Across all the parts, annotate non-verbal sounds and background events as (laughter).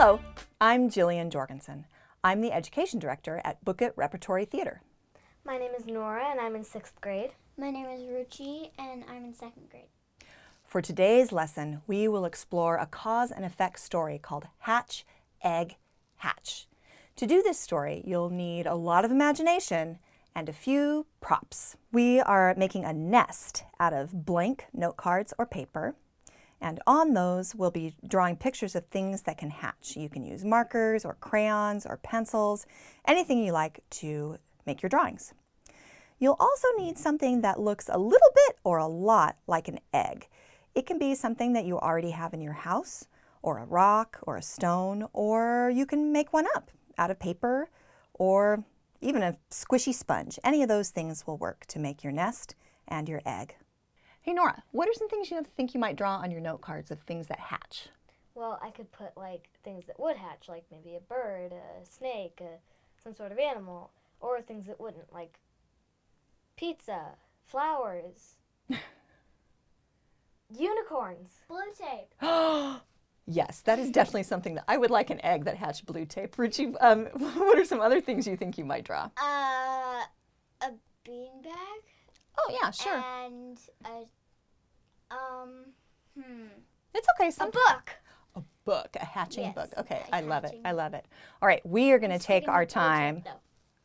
Hello, I'm Jillian Jorgensen. I'm the Education Director at Book-It Repertory Theater. My name is Nora and I'm in sixth grade. My name is Ruchi and I'm in second grade. For today's lesson, we will explore a cause and effect story called Hatch, Egg, Hatch. To do this story, you'll need a lot of imagination and a few props. We are making a nest out of blank note cards or paper. And on those, we'll be drawing pictures of things that can hatch. You can use markers or crayons or pencils, anything you like to make your drawings. You'll also need something that looks a little bit or a lot like an egg. It can be something that you already have in your house, or a rock, or a stone, or you can make one up out of paper, or even a squishy sponge. Any of those things will work to make your nest and your egg. Hey Nora, what are some things you think you might draw on your note cards of things that hatch? Well, I could put like things that would hatch, like maybe a bird, a snake, a, some sort of animal, or things that wouldn't, like pizza, flowers, (laughs) unicorns. Blue tape. (gasps) yes, that is definitely something that I would like an egg that hatched blue tape. Ruchi, um, (laughs) what are some other things you think you might draw? Uh, a beanbag. Oh yeah, sure. And a, um, hmm. It's okay. Some A book. A book, a hatching Yes, book. Okay, a I love it. I love it. All right, we are going to take our with blue tape, time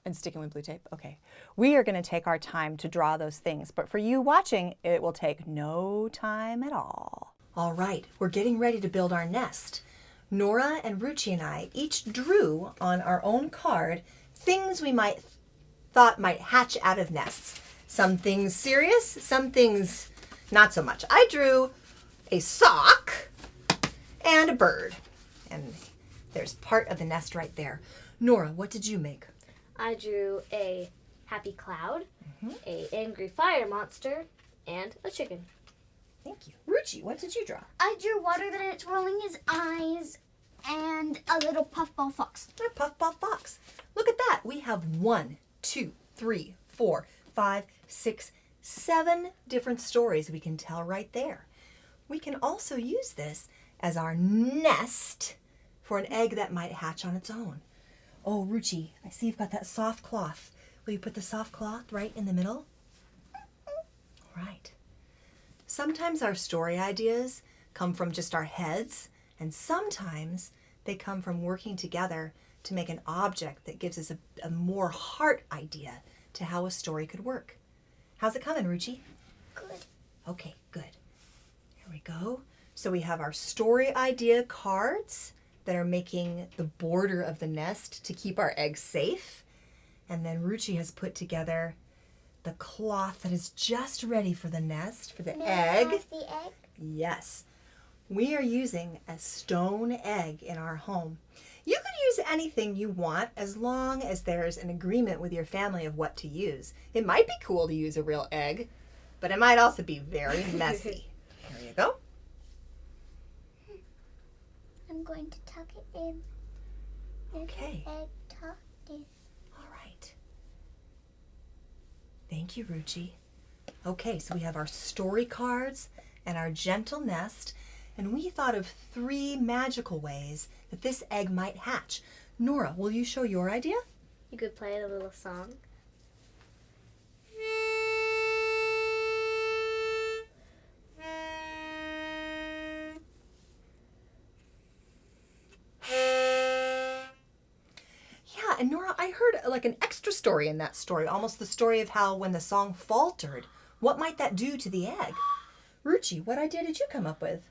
and sticking with blue tape. Okay, we are going to take our time to draw those things, but for you watching, it will take no time at all. All right, we're getting ready to build our nest. Nora and Ruchi and I each drew on our own card things we might thought might hatch out of nests. Some things serious, some things not so much. I drew a sock and a bird. And there's part of the nest right there. Nora, what did you make? I drew a happy cloud, mm-hmm. a angry fire monster, and a chicken. Thank you. Ruchi, what did you draw? I drew water that it's rolling his eyes and a little puffball fox. A puffball fox. Look at that. We have one, two, three, four, five, six, seven different stories we can tell right there. We can also use this as our nest for an egg that might hatch on its own. Oh, Ruchi, I see you've got that soft cloth. Will you put the soft cloth right in the middle? All right. Sometimes our story ideas come from just our heads, and sometimes they come from working together to make an object that gives us a, a more heart idea to how a story could work. How's it coming, Ruchi? Good. Okay, good. Here we go. So we have our story idea cards that are making the border of the nest to keep our eggs safe. And then Ruchi has put together the cloth that is just ready for the nest, for the egg. the egg. Yes. We are using a stone egg in our home. You could use anything you want as long as there's an agreement with your family of what to use. It might be cool to use a real egg, but it might also be very (laughs) messy. Here you go. I'm going to tuck it in. There's Okay. Egg tucked in. All right. Thank you, Ruchi. Okay, so we have our story cards and our gentle nest, and we thought of three magical ways that this egg might hatch. Nora, will you show your idea? You could play a little song. Yeah, and Nora, I heard uh, like an extra story in that story, almost the story of how when the song faltered, what might that do to the egg? Ruchi, what idea did you come up with?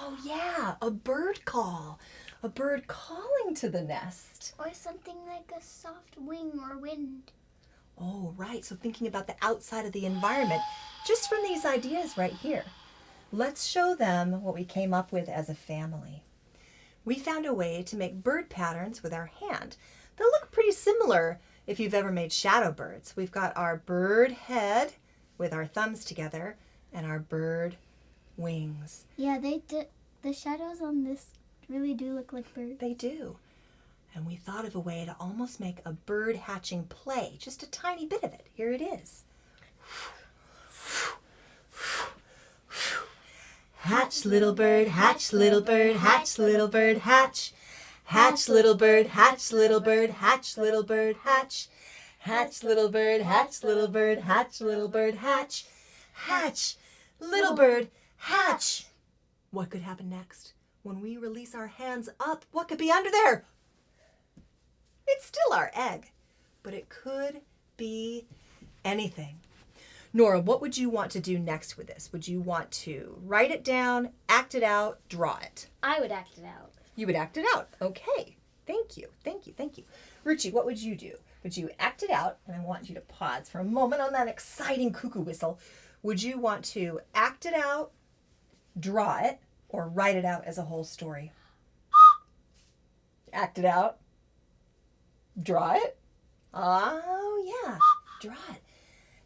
Oh, yeah, a bird call. A bird calling to the nest. Or something like a soft wing or wind. Oh, right. So thinking about the outside of the environment just from these ideas right here. Let's show them what we came up with as a family. We found a way to make bird patterns with our hand. They'll look pretty similar if you've ever made shadow birds. We've got our bird head with our thumbs together and our bird wings. Yeah, they do. The shadows on this really do look like birds. They do. And we thought of a way to almost make a bird hatching play, just a tiny bit of it. Here it is. Hatch, little bird, hatch, little bird, hatch, little bird, hatch. Hatch, little bird, hatch, little bird, hatch, little bird, hatch. Hatch, little bird, hatch, little bird, hatch, little bird, hatch. Hatch, little bird, hatch. What could happen next? When we release our hands up, what could be under there? It's still our egg, but it could be anything. Nora, what would you want to do next with this? Would you want to write it down, act it out, draw it? I would act it out. You would act it out. Okay. Thank you. Thank you. Thank you. Ruchi, what would you do? Would you act it out? And I want you to pause for a moment on that exciting cuckoo whistle. Would you want to act it out, draw it, or write it out as a whole story? Act it out, draw it. Oh, yeah, draw it.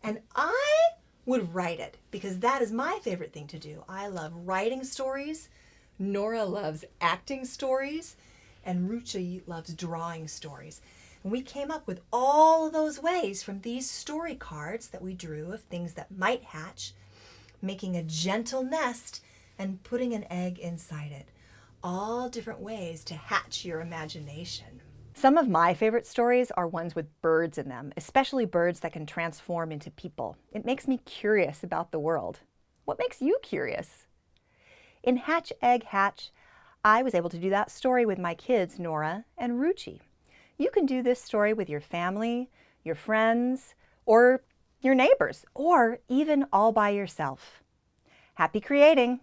And I would write it because that is my favorite thing to do. I love writing stories. Nora loves acting stories. And Ruchi loves drawing stories. And we came up with all of those ways from these story cards that we drew of things that might hatch, making a gentle nest, and putting an egg inside it. All different ways to hatch your imagination. Some of my favorite stories are ones with birds in them, especially birds that can transform into people. It makes me curious about the world. What makes you curious? In Hatch, Egg, Hatch, I was able to do that story with my kids, Nora and Ruchi. You can do this story with your family, your friends, or your neighbors, or even all by yourself. Happy creating!